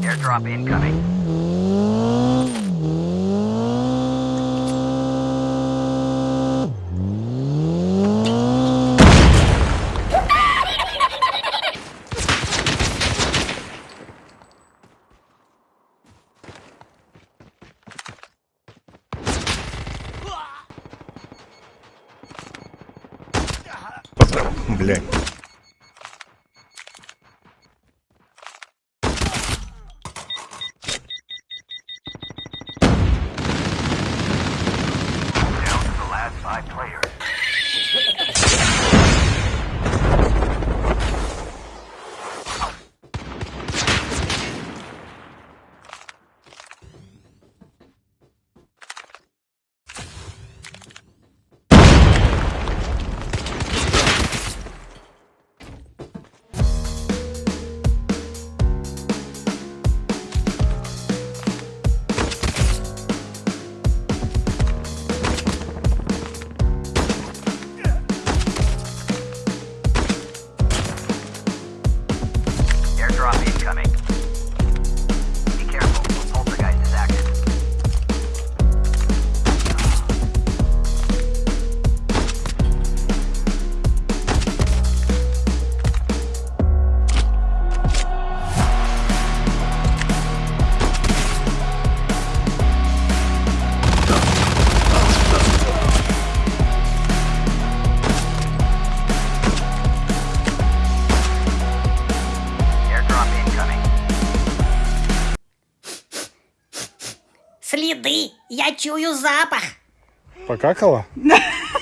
Airdrop incoming. блядь. Я чую запах. Покакала?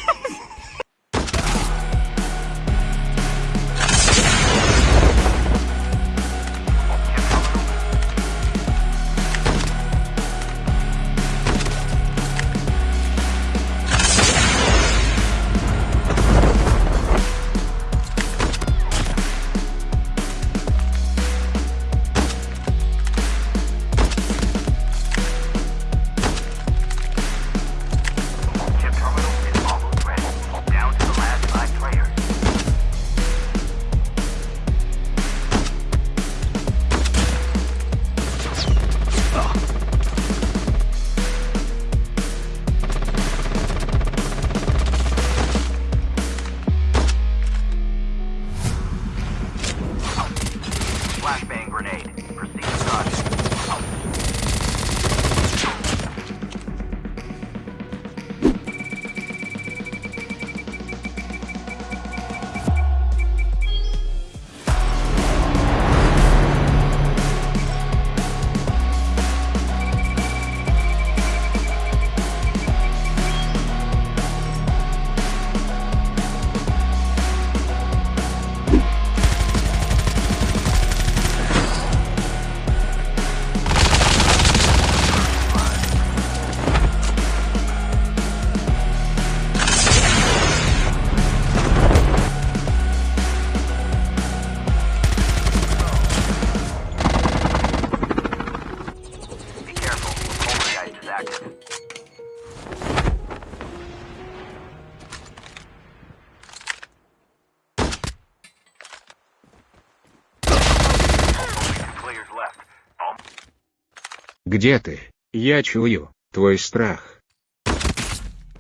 Где ты? Я чую, твой страх.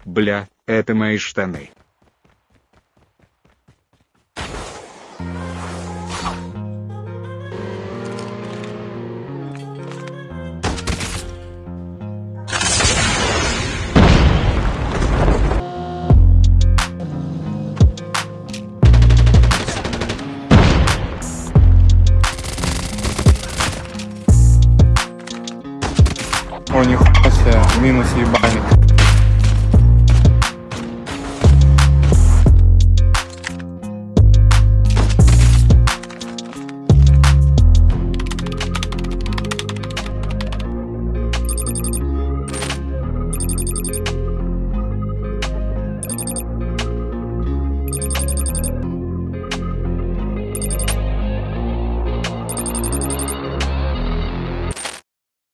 Бля, это мои штаны. фоне хуйся, минус ебальник.